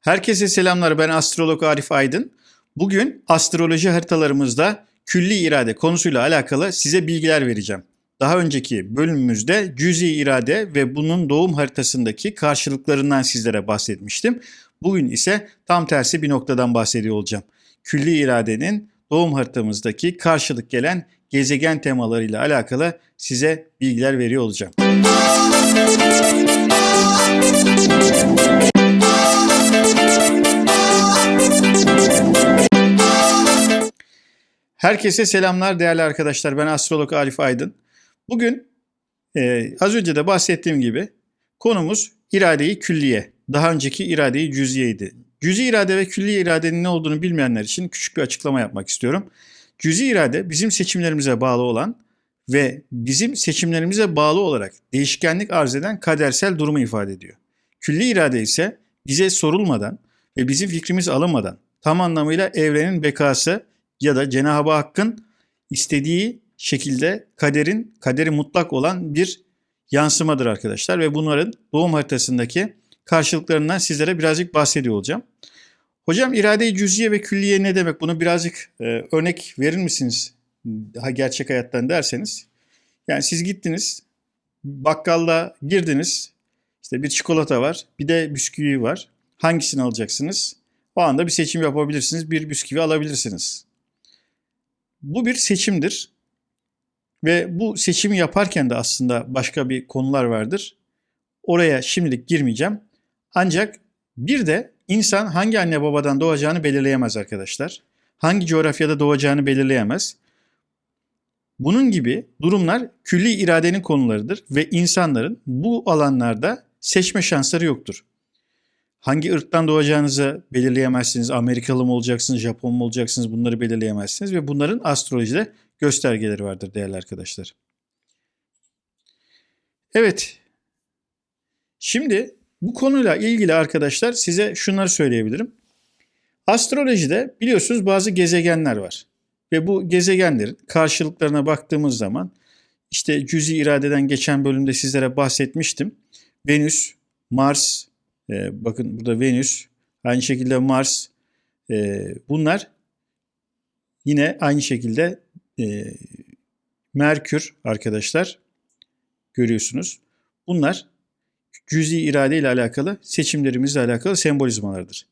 Herkese selamlar. Ben astrolog Arif Aydın. Bugün astroloji haritalarımızda külli irade konusuyla alakalı size bilgiler vereceğim. Daha önceki bölümümüzde cüzi irade ve bunun doğum haritasındaki karşılıklarından sizlere bahsetmiştim. Bugün ise tam tersi bir noktadan bahsediyor olacağım. Külli iradenin doğum haritamızdaki karşılık gelen gezegen temalarıyla alakalı size bilgiler veriyor olacağım. Herkese selamlar değerli arkadaşlar. Ben astrolog Arif Aydın. Bugün e, az önce de bahsettiğim gibi konumuz iradeyi külliye. Daha önceki iradeyi cüziyeydi. Cüzi irade ve külli iradenin ne olduğunu bilmeyenler için küçük bir açıklama yapmak istiyorum. Cüzi irade bizim seçimlerimize bağlı olan ve bizim seçimlerimize bağlı olarak değişkenlik arz eden kadersel durumu ifade ediyor. Külli irade ise bize sorulmadan ve bizim fikrimiz alınmadan tam anlamıyla evrenin bekası ya da Cenab-ı Hakk'ın istediği şekilde kaderin kaderi mutlak olan bir yansımadır arkadaşlar ve bunların doğum haritasındaki karşılıklarından sizlere birazcık bahsediyor olacağım. Hocam irade-i cüziye ve külliye ne demek? Bunu birazcık e, örnek verir misiniz? Daha gerçek hayattan derseniz. Yani siz gittiniz, bakkalda girdiniz, işte bir çikolata var, bir de bisküvi var. Hangisini alacaksınız? O anda bir seçim yapabilirsiniz, bir bisküvi alabilirsiniz. Bu bir seçimdir. Ve bu seçimi yaparken de aslında başka bir konular vardır. Oraya şimdilik girmeyeceğim. Ancak bir de insan hangi anne babadan doğacağını belirleyemez arkadaşlar. Hangi coğrafyada doğacağını belirleyemez. Bunun gibi durumlar külli iradenin konularıdır ve insanların bu alanlarda seçme şansları yoktur. Hangi ırktan doğacağınızı belirleyemezsiniz. Amerikalı mı olacaksınız, Japon mu olacaksınız bunları belirleyemezsiniz. Ve bunların astrolojide göstergeleri vardır değerli arkadaşlar. Evet. Şimdi bu konuyla ilgili arkadaşlar size şunları söyleyebilirim. Astrolojide biliyorsunuz bazı gezegenler var. Ve bu gezegenlerin karşılıklarına baktığımız zaman işte cüzi iradeden geçen bölümde sizlere bahsetmiştim. Venüs, Mars, e, bakın burada Venüs, aynı şekilde Mars. E, bunlar yine aynı şekilde e, Merkür arkadaşlar görüyorsunuz. Bunlar cüzi irade ile alakalı seçimlerimizle alakalı sembolizmalardır.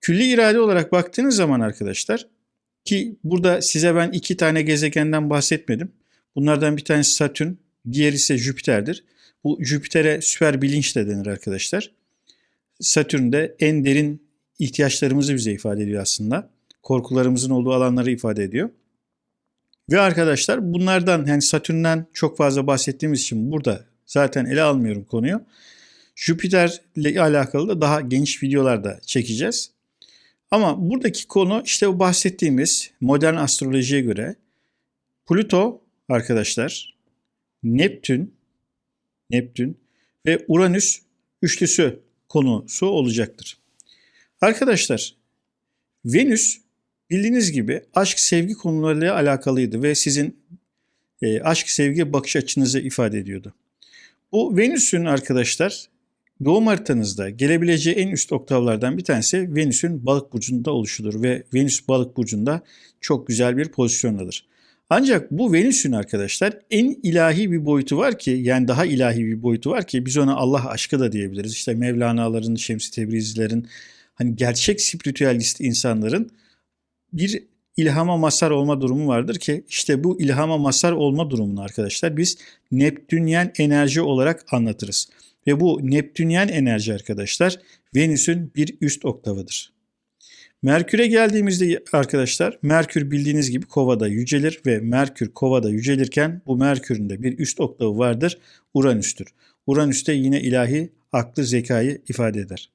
Külli irade olarak baktığınız zaman arkadaşlar ki burada size ben iki tane gezegenden bahsetmedim. Bunlardan bir tanesi Satürn, diğeri ise Jüpiter'dir. Bu Jüpiter'e süper bilinç de denir arkadaşlar. Satürn'de en derin ihtiyaçlarımızı bize ifade ediyor aslında. Korkularımızın olduğu alanları ifade ediyor. Ve arkadaşlar bunlardan yani Satürn'den çok fazla bahsettiğimiz için burada zaten ele almıyorum konuyu. Jüpiter ile alakalı da daha geniş videolarda çekeceğiz. Ama buradaki konu işte bu bahsettiğimiz modern astrolojiye göre Plüto arkadaşlar, Neptün, Neptün ve Uranüs üçlüsü konusu olacaktır. Arkadaşlar Venüs bildiğiniz gibi aşk sevgi konularıyla alakalıydı ve sizin e, aşk sevgi bakış açınızı ifade ediyordu. Bu Venüs'ün arkadaşlar doğum haritanızda gelebileceği en üst oktavlardan bir tanesi Venüs'ün balık burcunda oluşudur ve Venüs balık burcunda çok güzel bir pozisyondadır. Ancak bu Venüs'ün arkadaşlar en ilahi bir boyutu var ki yani daha ilahi bir boyutu var ki biz ona Allah aşkı da diyebiliriz. İşte Mevlana'ların, Şems-i Tebrizlilerin hani gerçek spiritüalist insanların bir ilhama masar olma durumu vardır ki işte bu ilhama masar olma durumunu arkadaşlar biz Neptünyen enerji olarak anlatırız. Ve bu Neptünyen enerji arkadaşlar Venüs'ün bir üst oktavıdır. Merkür'e geldiğimizde arkadaşlar Merkür bildiğiniz gibi kovada yücelir ve Merkür kovada yücelirken bu Merkür'ün de bir üst oktavı vardır Uranüs'tür. Uranüs de yine ilahi aklı zekayı ifade eder.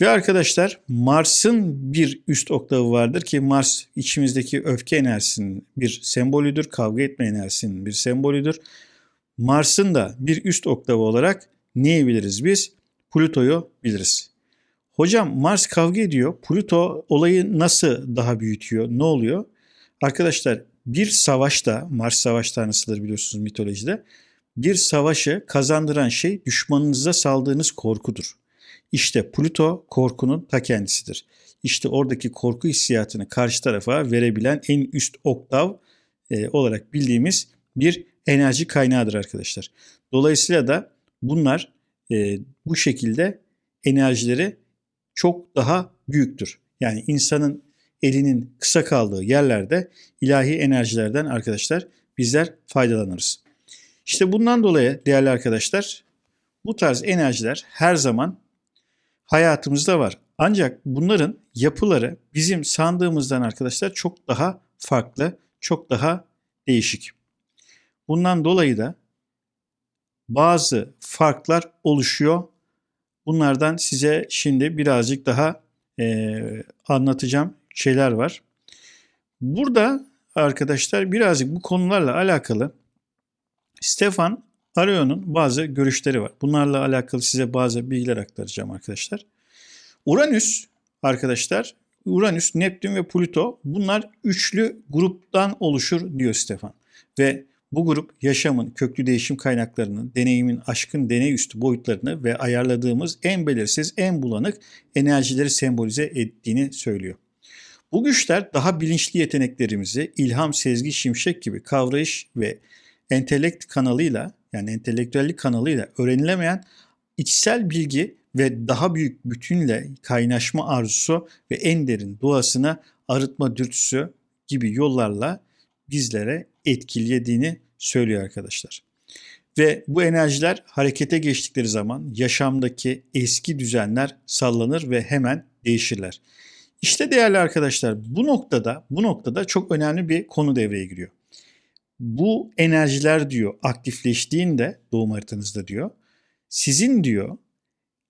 Ve arkadaşlar Mars'ın bir üst oktavı vardır ki Mars içimizdeki öfke enerjisinin bir sembolüdür, kavga etme enerjisinin bir sembolüdür. Mars'ın da bir üst oktavı olarak neyi biliriz biz? Plüto'yu biliriz. Hocam Mars kavga ediyor. Plüto olayı nasıl daha büyütüyor? Ne oluyor? Arkadaşlar bir savaşta, Mars savaş tanrısıdır biliyorsunuz mitolojide. Bir savaşı kazandıran şey düşmanınıza saldığınız korkudur. İşte Plüto korkunun ta kendisidir. İşte oradaki korku hissiyatını karşı tarafa verebilen en üst oktav e, olarak bildiğimiz bir enerji kaynağıdır arkadaşlar. Dolayısıyla da bunlar e, bu şekilde enerjileri çok daha büyüktür. Yani insanın elinin kısa kaldığı yerlerde ilahi enerjilerden arkadaşlar bizler faydalanırız. İşte bundan dolayı değerli arkadaşlar bu tarz enerjiler her zaman hayatımızda var. Ancak bunların yapıları bizim sandığımızdan arkadaşlar çok daha farklı, çok daha değişik. Bundan dolayı da bazı farklar oluşuyor. Bunlardan size şimdi birazcık daha e, anlatacağım şeyler var. Burada arkadaşlar birazcık bu konularla alakalı Stefan Ario'nun bazı görüşleri var. Bunlarla alakalı size bazı bilgiler aktaracağım arkadaşlar. Uranüs arkadaşlar, Uranüs, Neptün ve Plüto bunlar üçlü gruptan oluşur diyor Stefan. Ve bu grup yaşamın köklü değişim kaynaklarını, deneyimin aşkın deney üstü boyutlarını ve ayarladığımız en belirsiz, en bulanık enerjileri sembolize ettiğini söylüyor. Bu güçler daha bilinçli yeteneklerimizi ilham, sezgi, şimşek gibi kavrayış ve entelekt kanalıyla yani entelektüellik kanalıyla öğrenilemeyen içsel bilgi ve daha büyük bütünle kaynaşma arzusu ve en derin doğasına arıtma dürtüsü gibi yollarla bizlere etkilediğini söylüyor arkadaşlar. Ve bu enerjiler harekete geçtikleri zaman yaşamdaki eski düzenler sallanır ve hemen değişirler. İşte değerli arkadaşlar bu noktada bu noktada çok önemli bir konu devreye giriyor. Bu enerjiler diyor aktifleştiğinde doğum haritanızda diyor sizin diyor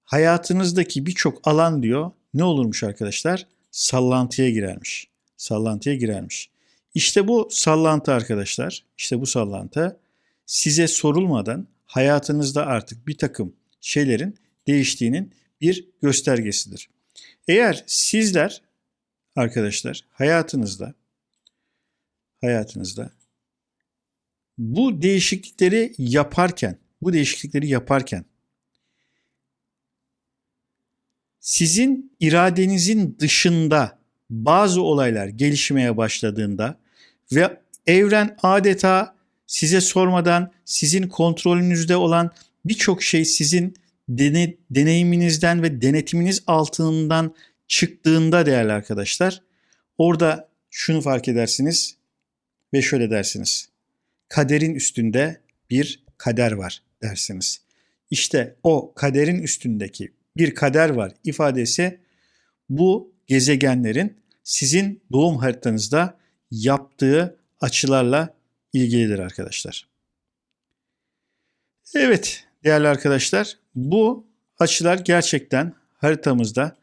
hayatınızdaki birçok alan diyor ne olurmuş arkadaşlar? Sallantıya girermiş. Sallantıya girermiş. İşte bu sallantı arkadaşlar, işte bu sallantı size sorulmadan hayatınızda artık bir takım şeylerin değiştiğinin bir göstergesidir. Eğer sizler arkadaşlar hayatınızda hayatınızda bu değişiklikleri yaparken, bu değişiklikleri yaparken sizin iradenizin dışında bazı olaylar gelişmeye başladığında ve evren adeta size sormadan sizin kontrolünüzde olan birçok şey sizin dene, deneyiminizden ve denetiminiz altından çıktığında değerli arkadaşlar orada şunu fark edersiniz ve şöyle dersiniz. Kaderin üstünde bir kader var dersiniz. İşte o kaderin üstündeki bir kader var ifadesi bu gezegenlerin sizin doğum haritanızda yaptığı açılarla ilgilidir arkadaşlar. Evet değerli arkadaşlar bu açılar gerçekten haritamızda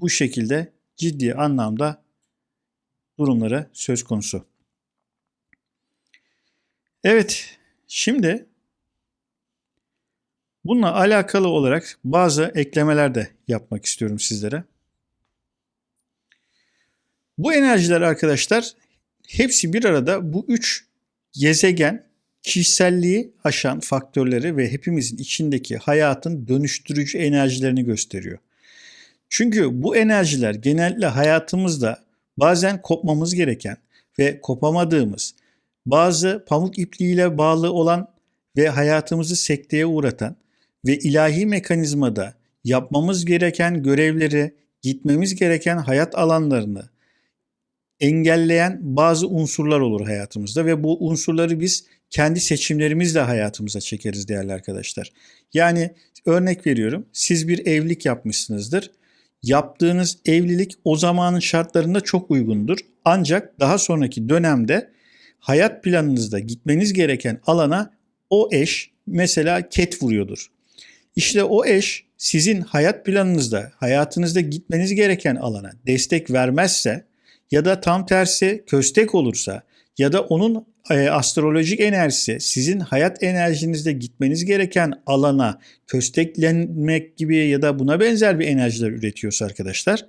bu şekilde ciddi anlamda durumları söz konusu. Evet şimdi bununla alakalı olarak bazı eklemeler de yapmak istiyorum sizlere. Bu enerjiler arkadaşlar hepsi bir arada bu üç gezegen kişiselliği aşan faktörleri ve hepimizin içindeki hayatın dönüştürücü enerjilerini gösteriyor. Çünkü bu enerjiler genellikle hayatımızda bazen kopmamız gereken ve kopamadığımız, bazı pamuk ipliğiyle bağlı olan ve hayatımızı sekteye uğratan ve ilahi mekanizmada yapmamız gereken görevleri, gitmemiz gereken hayat alanlarını engelleyen bazı unsurlar olur hayatımızda ve bu unsurları biz kendi seçimlerimizle hayatımıza çekeriz değerli arkadaşlar. Yani örnek veriyorum siz bir evlilik yapmışsınızdır. Yaptığınız evlilik o zamanın şartlarında çok uygundur. Ancak daha sonraki dönemde hayat planınızda gitmeniz gereken alana o eş mesela ket vuruyordur. İşte o eş sizin hayat planınızda, hayatınızda gitmeniz gereken alana destek vermezse ya da tam tersi köstek olursa ya da onun e, astrolojik enerjisi sizin hayat enerjinizde gitmeniz gereken alana kösteklenmek gibi ya da buna benzer bir enerjiler üretiyorsa arkadaşlar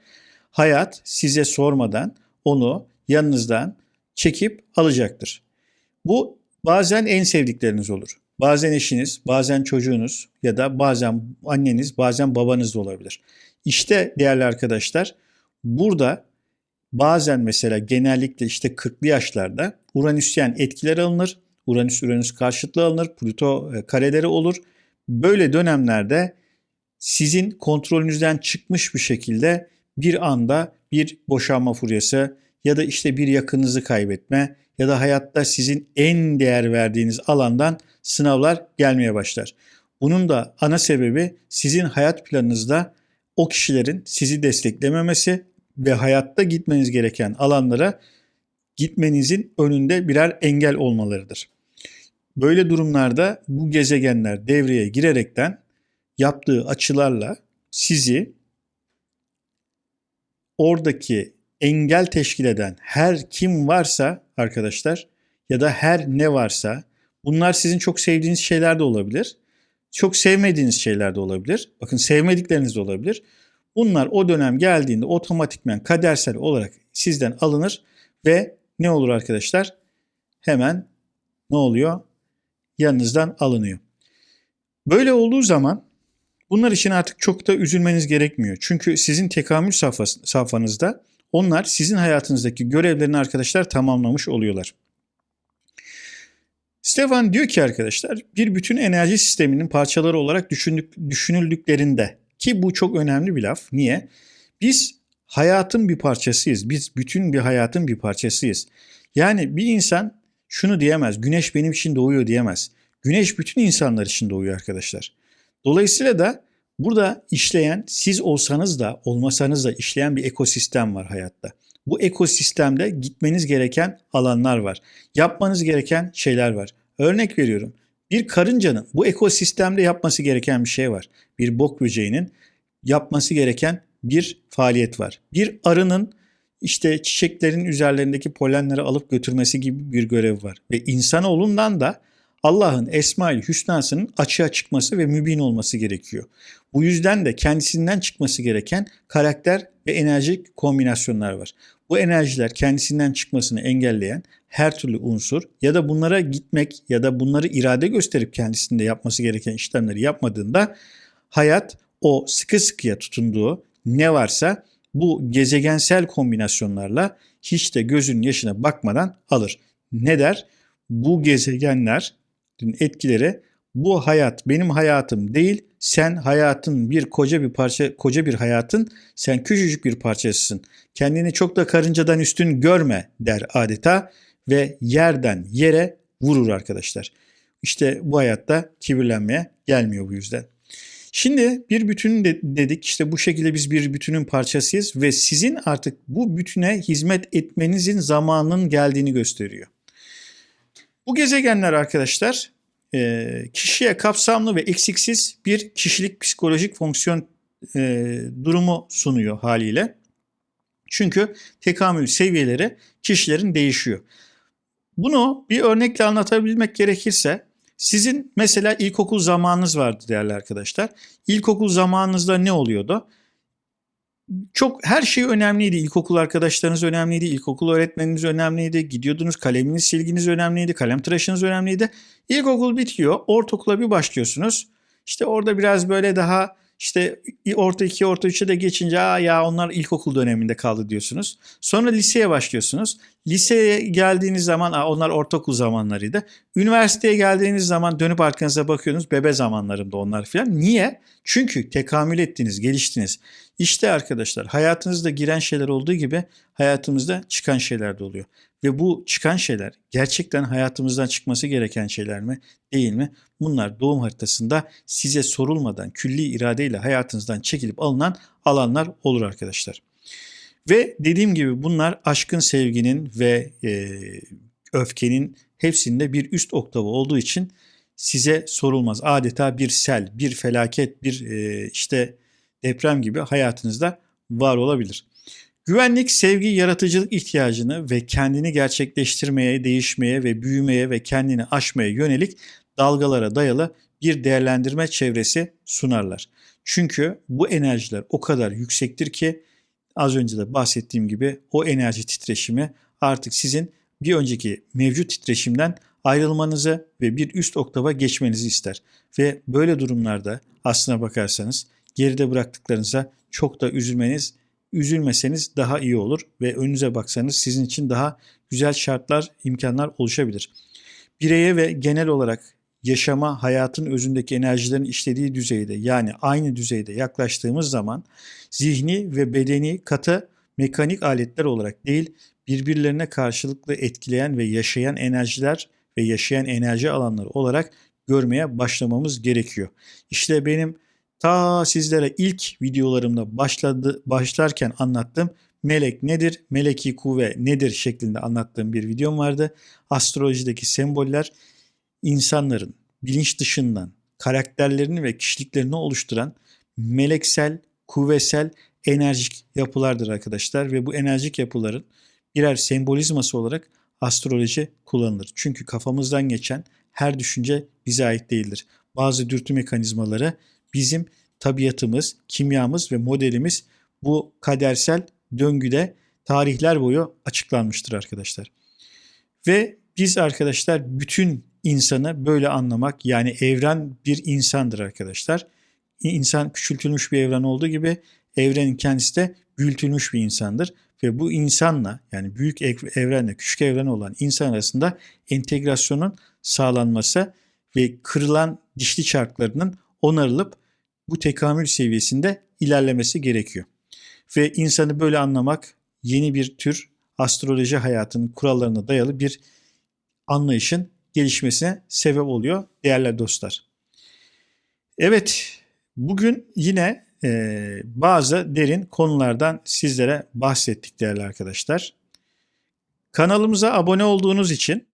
hayat size sormadan onu yanınızdan çekip alacaktır. Bu bazen en sevdikleriniz olur. Bazen eşiniz, bazen çocuğunuz ya da bazen anneniz, bazen babanız da olabilir. İşte değerli arkadaşlar burada bazen mesela genellikle işte 40'lı yaşlarda Uranüsyen etkiler alınır. Uranüs Uranüs karşıtlığı alınır. Plüto e, kareleri olur. Böyle dönemlerde sizin kontrolünüzden çıkmış bir şekilde bir anda bir boşanma furyası ya da işte bir yakınınızı kaybetme ya da hayatta sizin en değer verdiğiniz alandan sınavlar gelmeye başlar. Bunun da ana sebebi sizin hayat planınızda o kişilerin sizi desteklememesi ve hayatta gitmeniz gereken alanlara gitmenizin önünde birer engel olmalarıdır. Böyle durumlarda bu gezegenler devreye girerekten yaptığı açılarla sizi oradaki engel teşkil eden her kim varsa arkadaşlar ya da her ne varsa bunlar sizin çok sevdiğiniz şeyler de olabilir. Çok sevmediğiniz şeyler de olabilir. Bakın sevmedikleriniz de olabilir. Bunlar o dönem geldiğinde otomatikmen kadersel olarak sizden alınır ve ne olur arkadaşlar? Hemen ne oluyor? Yanınızdan alınıyor. Böyle olduğu zaman bunlar için artık çok da üzülmeniz gerekmiyor. Çünkü sizin tekamül safhanızda onlar sizin hayatınızdaki görevlerini arkadaşlar tamamlamış oluyorlar. Stefan diyor ki arkadaşlar bir bütün enerji sisteminin parçaları olarak düşündük, düşünüldüklerinde ki bu çok önemli bir laf. Niye? Biz hayatın bir parçasıyız. Biz bütün bir hayatın bir parçasıyız. Yani bir insan şunu diyemez. Güneş benim için doğuyor diyemez. Güneş bütün insanlar için doğuyor arkadaşlar. Dolayısıyla da burada işleyen siz olsanız da olmasanız da işleyen bir ekosistem var hayatta. Bu ekosistemde gitmeniz gereken alanlar var. Yapmanız gereken şeyler var. Örnek veriyorum. Bir karıncanın bu ekosistemde yapması gereken bir şey var. Bir bok böceğinin yapması gereken bir faaliyet var. Bir arının işte çiçeklerin üzerlerindeki polenleri alıp götürmesi gibi bir görev var. Ve insanoğlundan da Allah'ın Esma-i Hüsna'sının açığa çıkması ve mübin olması gerekiyor. Bu yüzden de kendisinden çıkması gereken karakter ve enerji kombinasyonlar var. Bu enerjiler kendisinden çıkmasını engelleyen her türlü unsur ya da bunlara gitmek ya da bunları irade gösterip kendisinde yapması gereken işlemleri yapmadığında hayat o sıkı sıkıya tutunduğu ne varsa bu gezegensel kombinasyonlarla hiç de gözün yaşına bakmadan alır. Ne der? Bu gezegenler etkileri bu hayat benim hayatım değil. Sen hayatın bir koca bir parça koca bir hayatın sen küçücük bir parçasısın. Kendini çok da karıncadan üstün görme der adeta ve yerden yere vurur arkadaşlar. İşte bu hayatta kibirlenmeye gelmiyor bu yüzden. Şimdi bir bütün de dedik işte bu şekilde biz bir bütünün parçasıyız ve sizin artık bu bütüne hizmet etmenizin zamanının geldiğini gösteriyor. Bu gezegenler arkadaşlar kişiye kapsamlı ve eksiksiz bir kişilik psikolojik fonksiyon durumu sunuyor haliyle. Çünkü tekamül seviyeleri kişilerin değişiyor. Bunu bir örnekle anlatabilmek gerekirse sizin mesela ilkokul zamanınız vardı değerli arkadaşlar. İlkokul zamanınızda ne oluyordu? Çok her şey önemliydi. İlkokul arkadaşlarınız önemliydi. İlkokul öğretmeniniz önemliydi. Gidiyordunuz kaleminiz, silginiz önemliydi. Kalem tıraşınız önemliydi. İlkokul bitiyor. Ortaokula bir başlıyorsunuz. İşte orada biraz böyle daha işte orta 2, orta 3'e de geçince Aa ya onlar ilkokul döneminde kaldı diyorsunuz. Sonra liseye başlıyorsunuz. Liseye geldiğiniz zaman Aa, onlar ortaokul zamanlarıydı. Üniversiteye geldiğiniz zaman dönüp arkanıza bakıyorsunuz. Bebe zamanlarımda onlar filan. Niye? Çünkü tekamül ettiniz, geliştiniz. İşte arkadaşlar hayatınızda giren şeyler olduğu gibi hayatımızda çıkan şeyler de oluyor. Ve bu çıkan şeyler gerçekten hayatımızdan çıkması gereken şeyler mi değil mi? Bunlar doğum haritasında size sorulmadan külli iradeyle hayatınızdan çekilip alınan alanlar olur arkadaşlar. Ve dediğim gibi bunlar aşkın, sevginin ve e, öfkenin hepsinde bir üst oktavı olduğu için size sorulmaz. Adeta bir sel, bir felaket, bir e, işte deprem gibi hayatınızda var olabilir. Güvenlik, sevgi, yaratıcılık ihtiyacını ve kendini gerçekleştirmeye, değişmeye ve büyümeye ve kendini aşmaya yönelik dalgalara dayalı bir değerlendirme çevresi sunarlar. Çünkü bu enerjiler o kadar yüksektir ki az önce de bahsettiğim gibi o enerji titreşimi artık sizin bir önceki mevcut titreşimden ayrılmanızı ve bir üst oktava geçmenizi ister. Ve böyle durumlarda aslına bakarsanız geride bıraktıklarınıza çok da üzülmeniz, üzülmeseniz daha iyi olur ve önünüze baksanız sizin için daha güzel şartlar, imkanlar oluşabilir. Bireye ve genel olarak yaşama, hayatın özündeki enerjilerin işlediği düzeyde yani aynı düzeyde yaklaştığımız zaman zihni ve bedeni katı mekanik aletler olarak değil birbirlerine karşılıklı etkileyen ve yaşayan enerjiler ve yaşayan enerji alanları olarak görmeye başlamamız gerekiyor. İşte benim ta sizlere ilk videolarımda başladı, başlarken anlattığım melek nedir, meleki kuvve nedir şeklinde anlattığım bir videom vardı. Astrolojideki semboller insanların bilinç dışından karakterlerini ve kişiliklerini oluşturan meleksel, kuvvesel, enerjik yapılardır arkadaşlar ve bu enerjik yapıların birer sembolizması olarak astroloji kullanılır. Çünkü kafamızdan geçen her düşünce bize ait değildir. Bazı dürtü mekanizmaları bizim tabiatımız, kimyamız ve modelimiz bu kadersel döngüde tarihler boyu açıklanmıştır arkadaşlar. Ve biz arkadaşlar bütün insanı böyle anlamak yani evren bir insandır arkadaşlar. İnsan küçültülmüş bir evren olduğu gibi evrenin kendisi de büyütülmüş bir insandır. Ve bu insanla yani büyük evrenle küçük evren olan insan arasında entegrasyonun sağlanması ve kırılan dişli çarklarının onarılıp bu tekamül seviyesinde ilerlemesi gerekiyor. Ve insanı böyle anlamak yeni bir tür astroloji hayatının kurallarına dayalı bir anlayışın gelişmesine sebep oluyor değerli dostlar. Evet bugün yine e, bazı derin konulardan sizlere bahsettik değerli arkadaşlar. Kanalımıza abone olduğunuz için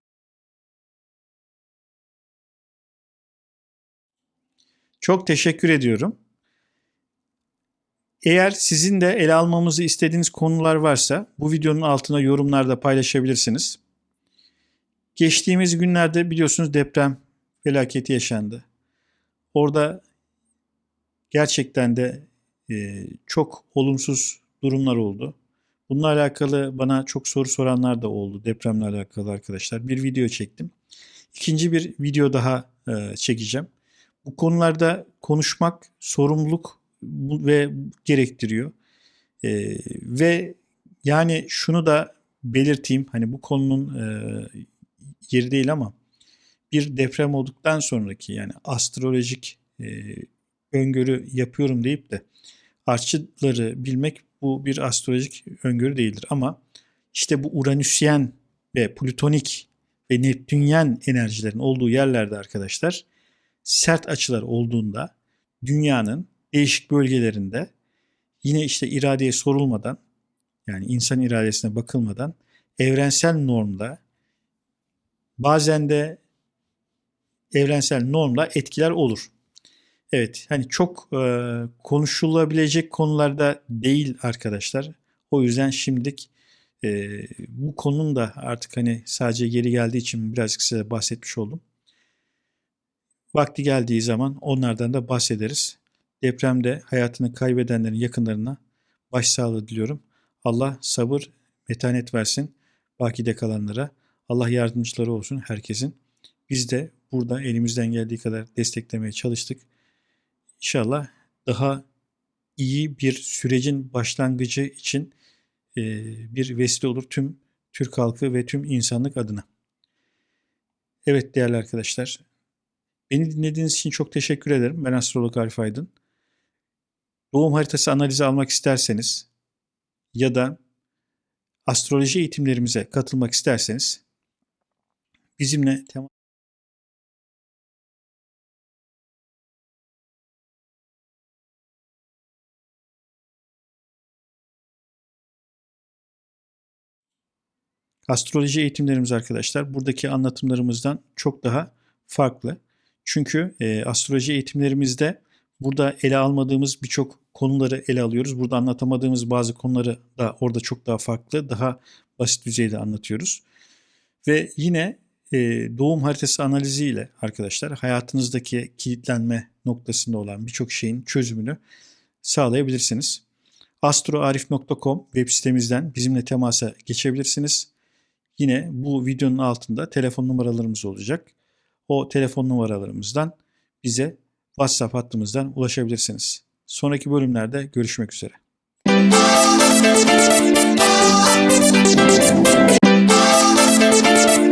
çok teşekkür ediyorum. Eğer sizin de ele almamızı istediğiniz konular varsa bu videonun altına yorumlarda paylaşabilirsiniz. Geçtiğimiz günlerde biliyorsunuz deprem felaketi yaşandı. Orada gerçekten de e, çok olumsuz durumlar oldu. Bununla alakalı bana çok soru soranlar da oldu depremle alakalı arkadaşlar. Bir video çektim. İkinci bir video daha e, çekeceğim. Bu konularda konuşmak sorumluluk ve gerektiriyor. E, ve yani şunu da belirteyim. Hani bu konunun e, yeri değil ama bir deprem olduktan sonraki yani astrolojik e, öngörü yapıyorum deyip de artçıları bilmek bu bir astrolojik öngörü değildir. Ama işte bu Uranüsyen ve Plütonik ve Neptünyen enerjilerin olduğu yerlerde arkadaşlar sert açılar olduğunda dünyanın değişik bölgelerinde yine işte iradeye sorulmadan yani insan iradesine bakılmadan evrensel normda bazen de evrensel normla etkiler olur. Evet hani çok e, konuşulabilecek konularda değil arkadaşlar. O yüzden şimdilik e, bu konunun da artık hani sadece geri geldiği için birazcık size bahsetmiş oldum. Vakti geldiği zaman onlardan da bahsederiz. Depremde hayatını kaybedenlerin yakınlarına başsağlığı diliyorum. Allah sabır, metanet versin bakide kalanlara. Allah yardımcıları olsun herkesin. Biz de burada elimizden geldiği kadar desteklemeye çalıştık. İnşallah daha iyi bir sürecin başlangıcı için e, bir vesile olur tüm Türk halkı ve tüm insanlık adına. Evet değerli arkadaşlar, beni dinlediğiniz için çok teşekkür ederim. Ben astrolog Arif Aydın. Doğum haritası analizi almak isterseniz ya da astroloji eğitimlerimize katılmak isterseniz bizimle temas Astroloji eğitimlerimiz arkadaşlar buradaki anlatımlarımızdan çok daha farklı. Çünkü e, astroloji eğitimlerimizde burada ele almadığımız birçok konuları ele alıyoruz. Burada anlatamadığımız bazı konuları da orada çok daha farklı, daha basit düzeyde anlatıyoruz. Ve yine e, doğum haritası analiziyle arkadaşlar hayatınızdaki kilitlenme noktasında olan birçok şeyin çözümünü sağlayabilirsiniz. astroarif.com web sitemizden bizimle temasa geçebilirsiniz yine bu videonun altında telefon numaralarımız olacak. O telefon numaralarımızdan bize WhatsApp hattımızdan ulaşabilirsiniz. Sonraki bölümlerde görüşmek üzere. You.